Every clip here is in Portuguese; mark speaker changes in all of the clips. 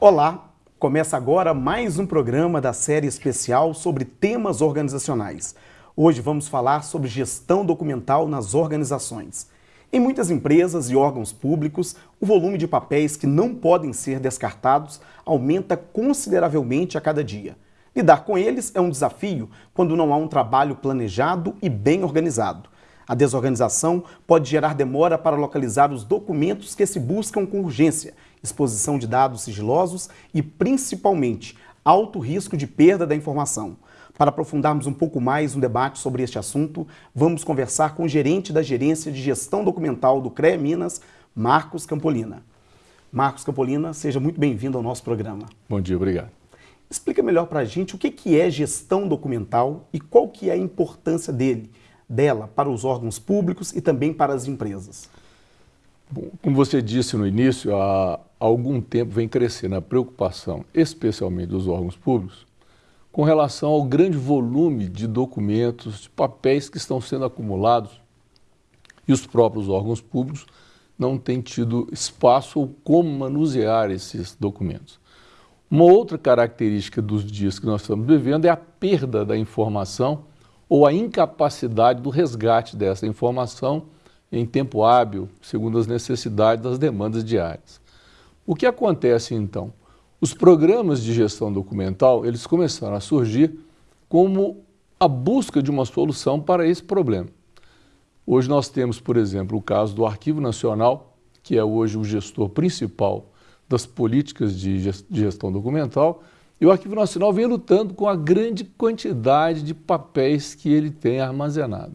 Speaker 1: Olá, começa agora mais um programa da série especial sobre temas organizacionais. Hoje vamos falar sobre gestão documental nas organizações. Em muitas empresas e órgãos públicos, o volume de papéis que não podem ser descartados aumenta consideravelmente a cada dia. Lidar com eles é um desafio quando não há um trabalho planejado e bem organizado. A desorganização pode gerar demora para localizar os documentos que se buscam com urgência, exposição de dados sigilosos e, principalmente, alto risco de perda da informação. Para aprofundarmos um pouco mais um debate sobre este assunto, vamos conversar com o gerente da Gerência de Gestão Documental do CREA Minas, Marcos Campolina. Marcos Campolina, seja muito bem-vindo ao nosso programa.
Speaker 2: Bom dia, obrigado.
Speaker 1: Explica melhor para a gente o que é gestão documental e qual que é a importância dele dela para os órgãos públicos e também para as empresas?
Speaker 2: Bom, como você disse no início, há algum tempo vem crescendo a preocupação, especialmente dos órgãos públicos, com relação ao grande volume de documentos, de papéis que estão sendo acumulados e os próprios órgãos públicos não têm tido espaço ou como manusear esses documentos. Uma outra característica dos dias que nós estamos vivendo é a perda da informação ou a incapacidade do resgate dessa informação em tempo hábil, segundo as necessidades das demandas diárias. O que acontece então? Os programas de gestão documental, eles começaram a surgir como a busca de uma solução para esse problema. Hoje nós temos, por exemplo, o caso do Arquivo Nacional, que é hoje o gestor principal das políticas de gestão documental, e o Arquivo Nacional vem lutando com a grande quantidade de papéis que ele tem armazenado.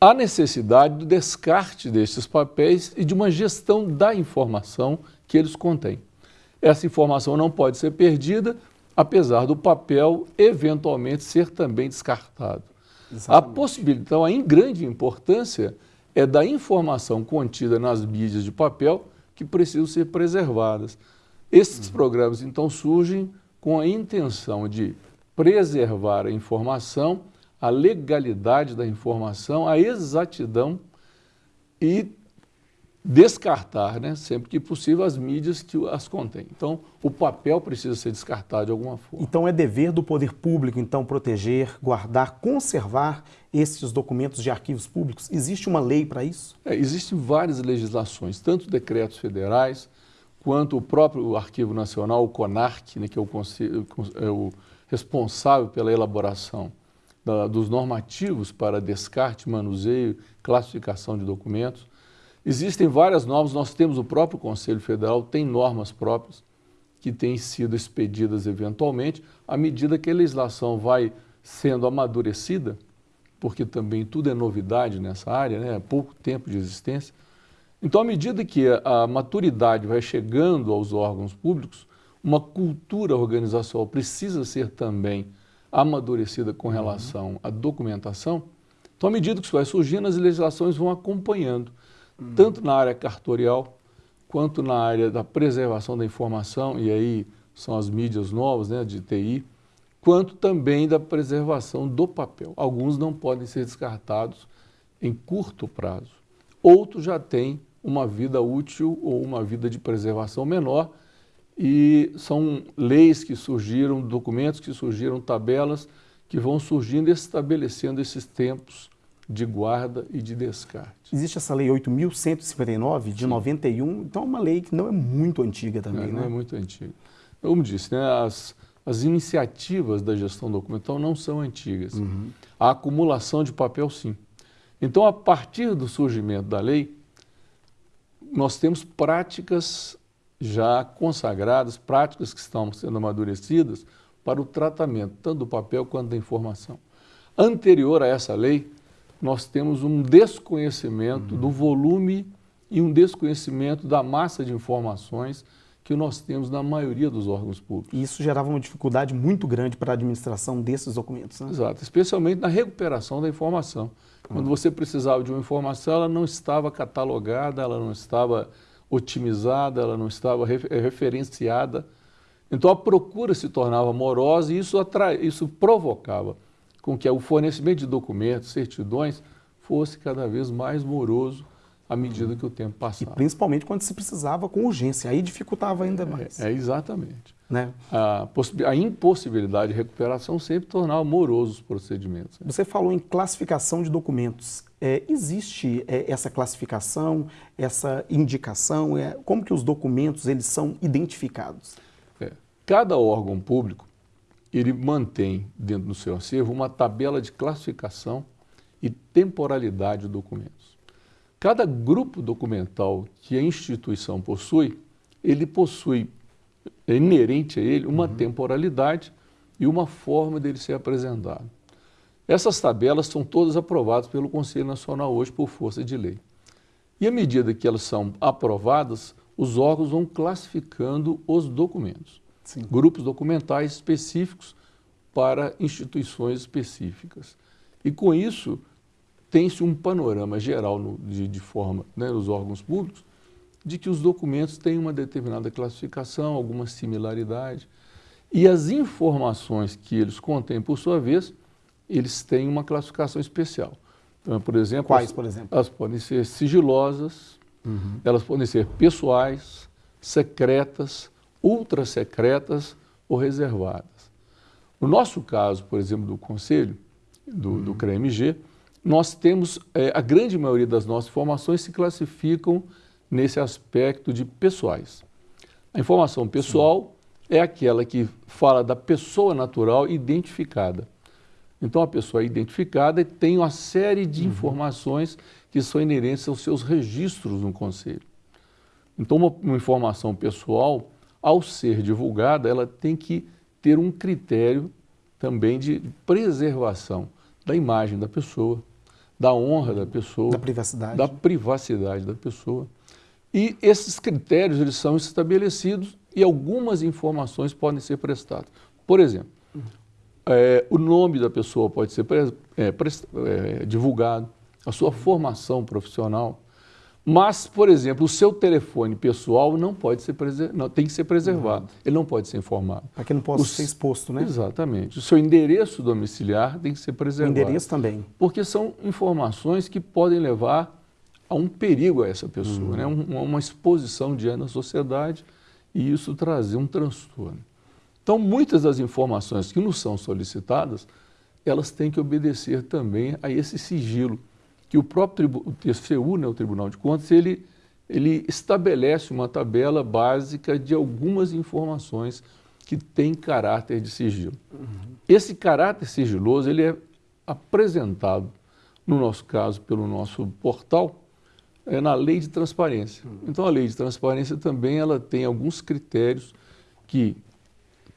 Speaker 2: Há necessidade do descarte destes papéis e de uma gestão da informação que eles contêm. Essa informação não pode ser perdida, apesar do papel eventualmente ser também descartado. Exatamente. A possibilidade, então, a grande importância é da informação contida nas mídias de papel que precisam ser preservadas. Esses uhum. programas, então, surgem com a intenção de preservar a informação, a legalidade da informação, a exatidão e descartar, né, sempre que possível, as mídias que as contêm. Então, o papel precisa ser descartado de alguma forma.
Speaker 1: Então, é dever do poder público, então, proteger, guardar, conservar esses documentos de arquivos públicos? Existe uma lei para isso?
Speaker 2: É, existem várias legislações, tanto decretos federais, quanto o próprio Arquivo Nacional, o CONARC, né, que é o, é o, responsável pela elaboração da, dos normativos para descarte, manuseio, classificação de documentos. Existem várias normas, nós temos o próprio Conselho Federal, tem normas próprias que têm sido expedidas eventualmente, à medida que a legislação vai sendo amadurecida, porque também tudo é novidade nessa área, né? pouco tempo de existência, então, à medida que a maturidade vai chegando aos órgãos públicos, uma cultura organizacional precisa ser também amadurecida com relação à documentação. Então, à medida que isso vai surgindo, as legislações vão acompanhando, uhum. tanto na área cartorial, quanto na área da preservação da informação, e aí são as mídias novas né, de TI, quanto também da preservação do papel. Alguns não podem ser descartados em curto prazo. Outros já têm uma vida útil ou uma vida de preservação menor e são leis que surgiram, documentos que surgiram, tabelas que vão surgindo e estabelecendo esses tempos de guarda e de descarte.
Speaker 1: Existe essa lei 8.159 de Sim. 91, então é uma lei que não é muito antiga também, é,
Speaker 2: né?
Speaker 1: Não
Speaker 2: é muito antiga. Como disse, né, as, as iniciativas da gestão documental não são antigas. Uhum. A acumulação de papel, sim. Então, a partir do surgimento da lei, nós temos práticas já consagradas, práticas que estão sendo amadurecidas para o tratamento, tanto do papel quanto da informação. Anterior a essa lei, nós temos um desconhecimento uhum. do volume e um desconhecimento da massa de informações que nós temos na maioria dos órgãos públicos.
Speaker 1: E isso gerava uma dificuldade muito grande para a administração desses documentos, né?
Speaker 2: Exato, especialmente na recuperação da informação. Quando você precisava de uma informação, ela não estava catalogada, ela não estava otimizada, ela não estava referenciada. Então a procura se tornava morosa e isso, atra... isso provocava com que o fornecimento de documentos, certidões, fosse cada vez mais moroso, à medida que o tempo passava.
Speaker 1: E principalmente quando se precisava com urgência, aí dificultava ainda mais.
Speaker 2: É, é exatamente.
Speaker 1: Né?
Speaker 2: A, a, impossibilidade de recuperação sempre tornava morosos os procedimentos.
Speaker 1: Né? Você falou em classificação de documentos. É, existe é, essa classificação, essa indicação? É, como que os documentos eles são identificados?
Speaker 2: É, cada órgão público ele mantém dentro do seu acervo uma tabela de classificação e temporalidade de documentos. Cada grupo documental que a instituição possui, ele possui, é inerente a ele, uma uhum. temporalidade e uma forma dele ser apresentado. Essas tabelas são todas aprovadas pelo Conselho Nacional hoje por força de lei. E à medida que elas são aprovadas, os órgãos vão classificando os documentos. Sim. Grupos documentais específicos para instituições específicas. E com isso, tem-se um panorama geral no, de, de, forma né, nos órgãos públicos de que os documentos têm uma determinada classificação, alguma similaridade, e as informações que eles contêm, por sua vez, eles têm uma classificação especial. Então, por exemplo,
Speaker 1: Quais,
Speaker 2: as,
Speaker 1: por exemplo?
Speaker 2: Elas podem ser sigilosas, uhum. elas podem ser pessoais, secretas, ultra secretas ou reservadas. No nosso caso, por exemplo, do Conselho, do, uhum. do CREMG, nós temos, é, a grande maioria das nossas informações se classificam nesse aspecto de pessoais. A informação pessoal Sim. é aquela que fala da pessoa natural identificada. Então, a pessoa é identificada e tem uma série de uhum. informações que são inerentes aos seus registros no Conselho. Então, uma, uma informação pessoal, ao ser divulgada, ela tem que ter um critério também de preservação da imagem da pessoa, da honra da pessoa,
Speaker 1: da privacidade,
Speaker 2: da privacidade da pessoa. E esses critérios eles são estabelecidos e algumas informações podem ser prestadas. Por exemplo, é, o nome da pessoa pode ser é, é, divulgado, a sua formação profissional, mas, por exemplo, o seu telefone pessoal não pode ser não, tem que ser preservado. Uhum. Ele não pode ser informado.
Speaker 1: Para que não possa o, ser exposto, né?
Speaker 2: Exatamente. O seu endereço domiciliar tem que ser preservado.
Speaker 1: O endereço também.
Speaker 2: Porque são informações que podem levar a um perigo a essa pessoa, uhum. né? Um, uma exposição diante da sociedade e isso trazer um transtorno. Então, muitas das informações que nos são solicitadas, elas têm que obedecer também a esse sigilo que o próprio o TCU, né, o Tribunal de Contas, ele, ele estabelece uma tabela básica de algumas informações que têm caráter de sigilo. Uhum. Esse caráter sigiloso ele é apresentado, no nosso caso, pelo nosso portal, é na lei de transparência. Uhum. Então, a lei de transparência também ela tem alguns critérios que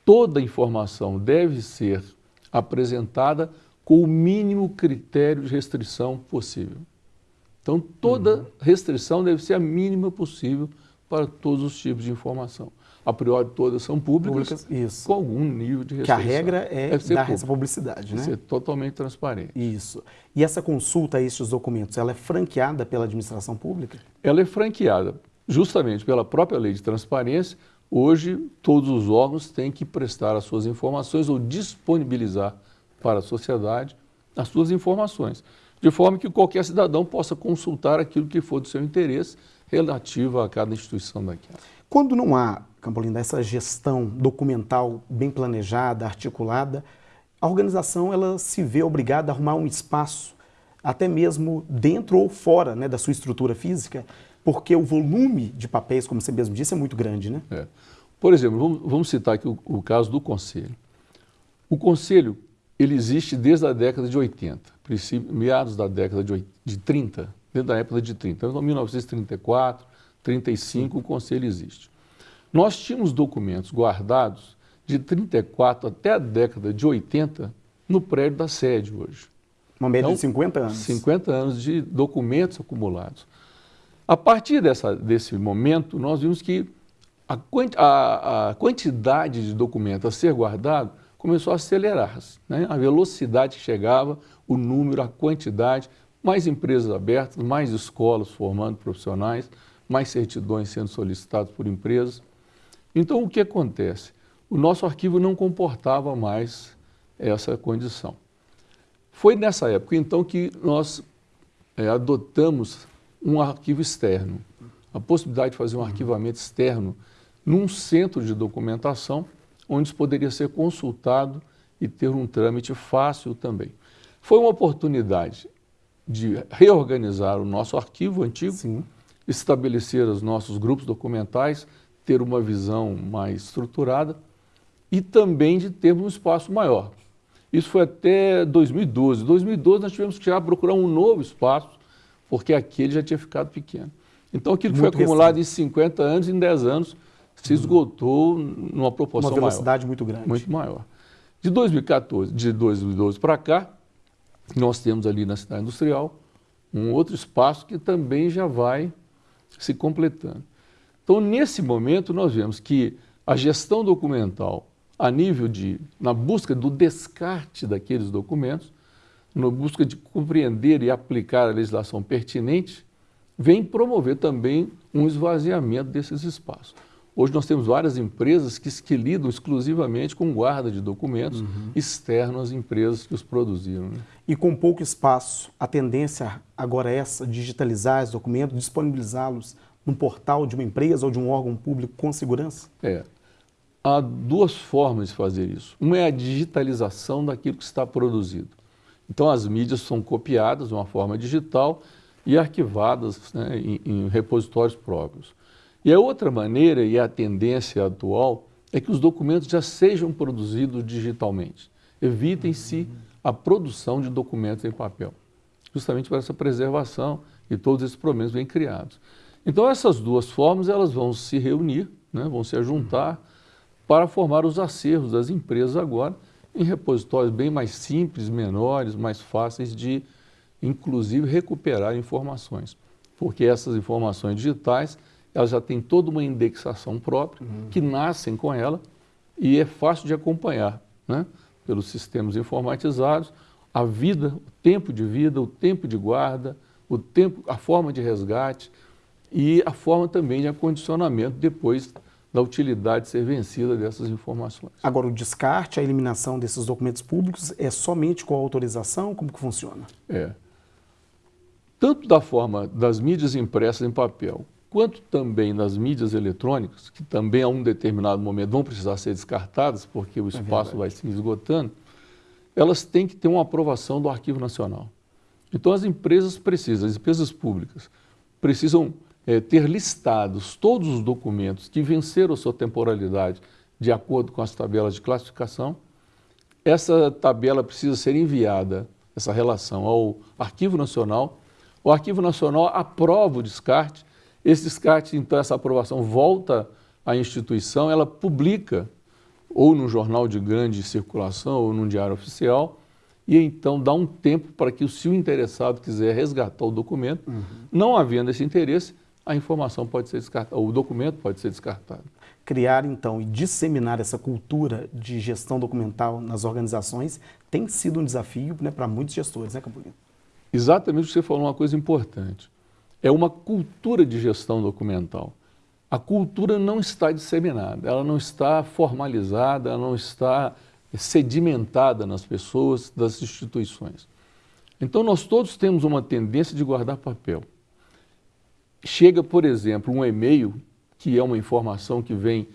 Speaker 2: toda informação deve ser apresentada com o mínimo critério de restrição possível. Então, toda uhum. restrição deve ser a mínima possível para todos os tipos de informação. A priori, todas são públicas, públicas com algum nível de restrição.
Speaker 1: Que a regra é dar essa publicidade, né?
Speaker 2: Ser totalmente transparente.
Speaker 1: Isso. E essa consulta a estes documentos, ela é franqueada pela administração pública?
Speaker 2: Ela é franqueada justamente pela própria lei de transparência. Hoje, todos os órgãos têm que prestar as suas informações ou disponibilizar para a sociedade as suas informações, de forma que qualquer cidadão possa consultar aquilo que for do seu interesse relativo a cada instituição daquela.
Speaker 1: Quando não há, Campolinda, essa gestão documental bem planejada, articulada, a organização ela se vê obrigada a arrumar um espaço, até mesmo dentro ou fora né, da sua estrutura física, porque o volume de papéis, como você mesmo disse, é muito grande, né?
Speaker 2: É. Por exemplo, vamos, vamos citar aqui o, o caso do Conselho. O Conselho ele existe desde a década de 80, meados da década de, 80, de 30, desde a época de 30. Então, 1934, 35, o Conselho existe. Nós tínhamos documentos guardados de 34 até a década de 80 no prédio da sede hoje.
Speaker 1: Uma média então, de 50 anos.
Speaker 2: 50 anos de documentos acumulados. A partir dessa, desse momento, nós vimos que a, a, a quantidade de documentos a ser guardado começou a acelerar-se. Né? A velocidade que chegava, o número, a quantidade, mais empresas abertas, mais escolas formando profissionais, mais certidões sendo solicitadas por empresas. Então, o que acontece? O nosso arquivo não comportava mais essa condição. Foi nessa época, então, que nós é, adotamos um arquivo externo, a possibilidade de fazer um arquivamento externo num centro de documentação, onde isso poderia ser consultado e ter um trâmite fácil também. Foi uma oportunidade de reorganizar o nosso arquivo antigo, Sim. estabelecer os nossos grupos documentais, ter uma visão mais estruturada e também de termos um espaço maior. Isso foi até 2012. Em 2012 nós tivemos que já procurar um novo espaço, porque aquele já tinha ficado pequeno. Então aquilo que foi acumulado recente. em 50 anos, em 10 anos, se esgotou numa proporção
Speaker 1: maior. Uma velocidade maior, muito grande.
Speaker 2: Muito maior. De 2014, de 2012 para cá, nós temos ali na cidade industrial um outro espaço que também já vai se completando. Então, nesse momento, nós vemos que a gestão documental, a nível de, na busca do descarte daqueles documentos, na busca de compreender e aplicar a legislação pertinente, vem promover também um esvaziamento desses espaços. Hoje nós temos várias empresas que, que lidam exclusivamente com guarda de documentos uhum. externos às empresas que os produziram. Né?
Speaker 1: E com pouco espaço, a tendência agora é essa, digitalizar os documentos, disponibilizá-los num portal de uma empresa ou de um órgão público com segurança?
Speaker 2: É. Há duas formas de fazer isso. Uma é a digitalização daquilo que está produzido. Então as mídias são copiadas de uma forma digital e arquivadas né, em, em repositórios próprios. E a outra maneira, e a tendência atual, é que os documentos já sejam produzidos digitalmente. Evitem-se a produção de documentos em papel, justamente para essa preservação e todos esses problemas bem criados. Então essas duas formas elas vão se reunir, né, vão se juntar para formar os acervos das empresas agora em repositórios bem mais simples, menores, mais fáceis de, inclusive, recuperar informações. Porque essas informações digitais elas já têm toda uma indexação própria, uhum. que nascem com ela e é fácil de acompanhar, né? pelos sistemas informatizados, a vida, o tempo de vida, o tempo de guarda, o tempo, a forma de resgate e a forma também de acondicionamento depois da utilidade de ser vencida dessas informações.
Speaker 1: Agora, o descarte, a eliminação desses documentos públicos é somente com autorização? Como que funciona?
Speaker 2: É. Tanto da forma das mídias impressas em papel, quanto também nas mídias eletrônicas, que também a um determinado momento vão precisar ser descartadas, porque o é espaço é vai se esgotando, elas têm que ter uma aprovação do Arquivo Nacional. Então as empresas precisam, as empresas públicas, precisam é, ter listados todos os documentos que venceram sua temporalidade de acordo com as tabelas de classificação. Essa tabela precisa ser enviada, essa relação, ao Arquivo Nacional. O Arquivo Nacional aprova o descarte esse descarte, então, essa aprovação volta à instituição, ela publica ou no jornal de grande circulação ou num diário oficial, e então dá um tempo para que, se o interessado quiser resgatar o documento, uhum. não havendo esse interesse, a informação pode ser descartada, o documento pode ser descartado.
Speaker 1: Criar, então, e disseminar essa cultura de gestão documental nas organizações tem sido um desafio né, para muitos gestores, né, Campolino?
Speaker 2: Exatamente, você falou uma coisa importante é uma cultura de gestão documental. A cultura não está disseminada, ela não está formalizada, ela não está sedimentada nas pessoas das instituições. Então nós todos temos uma tendência de guardar papel. Chega, por exemplo, um e-mail, que é uma informação que vem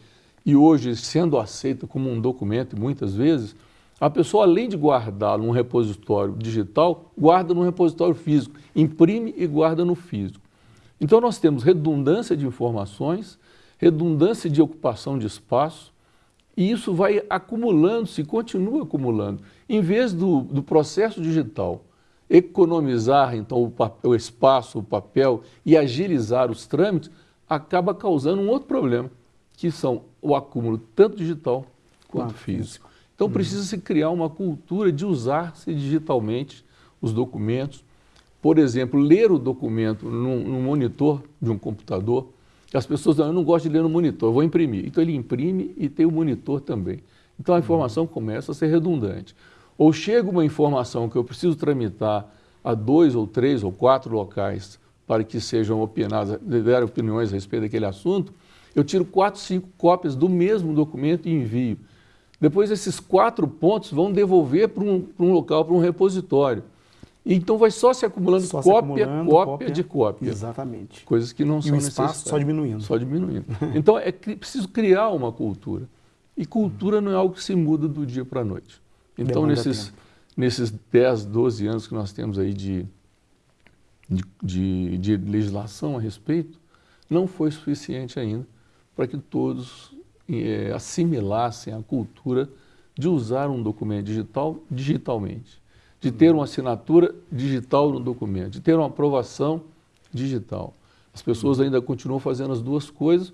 Speaker 2: e hoje sendo aceita como um documento, muitas vezes, a pessoa, além de guardar num repositório digital, guarda num repositório físico, imprime e guarda no físico. Então nós temos redundância de informações, redundância de ocupação de espaço, e isso vai acumulando-se, continua acumulando. Em vez do, do processo digital economizar então o, papel, o espaço, o papel e agilizar os trâmites, acaba causando um outro problema, que são o acúmulo tanto digital quanto físico. Então uhum. precisa se criar uma cultura de usar-se digitalmente os documentos. Por exemplo, ler o documento num, num, monitor de um computador. As pessoas dizem, eu não gosto de ler no monitor, vou imprimir. Então ele imprime e tem o monitor também. Então a informação uhum. começa a ser redundante. Ou chega uma informação que eu preciso tramitar a dois ou três ou quatro locais para que sejam opinadas, der opiniões a respeito daquele assunto, eu tiro quatro, cinco cópias do mesmo documento e envio. Depois esses quatro pontos vão devolver para um, para um local, para um repositório. Então vai só se acumulando só cópia, se acumulando, cópia, cópia, de cópia.
Speaker 1: Exatamente.
Speaker 2: Coisas que não
Speaker 1: e
Speaker 2: são
Speaker 1: espaço só diminuindo.
Speaker 2: Só diminuindo. Então é preciso criar uma cultura. E cultura não é algo que se muda do dia para a noite. Então nesses, nesses 10, 12 anos que nós temos aí de, de, de, de legislação a respeito, não foi suficiente ainda para que todos é, assimilassem a cultura de usar um documento digital digitalmente de ter uma assinatura digital no documento, de ter uma aprovação digital. As pessoas ainda continuam fazendo as duas coisas,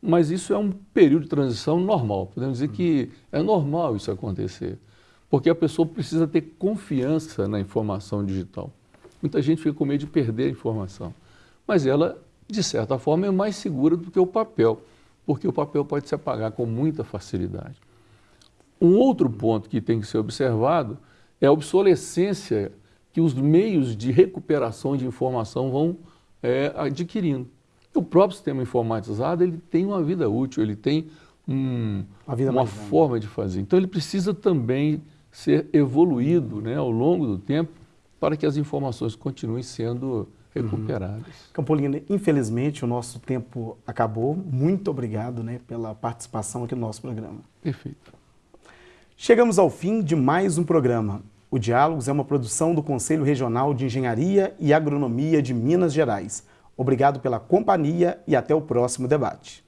Speaker 2: mas isso é um período de transição normal. Podemos dizer que é normal isso acontecer, porque a pessoa precisa ter confiança na informação digital. Muita gente fica com medo de perder a informação, mas ela, de certa forma, é mais segura do que o papel, porque o papel pode se apagar com muita facilidade. Um outro ponto que tem que ser observado é a obsolescência que os meios de recuperação de informação vão é, adquirindo. O próprio sistema informatizado ele tem uma vida útil, ele tem um, uma forma de fazer. Então ele precisa também ser evoluído né, ao longo do tempo para que as informações continuem sendo recuperadas. Uhum.
Speaker 1: Campolina, infelizmente o nosso tempo acabou. Muito obrigado né, pela participação aqui no nosso programa.
Speaker 2: Perfeito.
Speaker 1: Chegamos ao fim de mais um programa. O Diálogos é uma produção do Conselho Regional de Engenharia e Agronomia de Minas Gerais. Obrigado pela companhia e até o próximo debate.